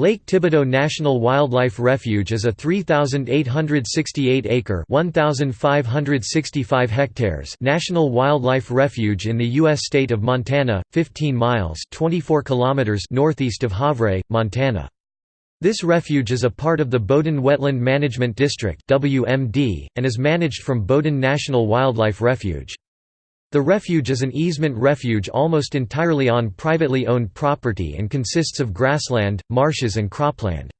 Lake Thibodeau National Wildlife Refuge is a 3,868-acre (1,565 hectares) national wildlife refuge in the U.S. state of Montana, 15 miles (24 kilometers) northeast of Havre, Montana. This refuge is a part of the Bowdoin Wetland Management District and is managed from Bowdoin National Wildlife Refuge. The refuge is an easement refuge almost entirely on privately owned property and consists of grassland, marshes and cropland.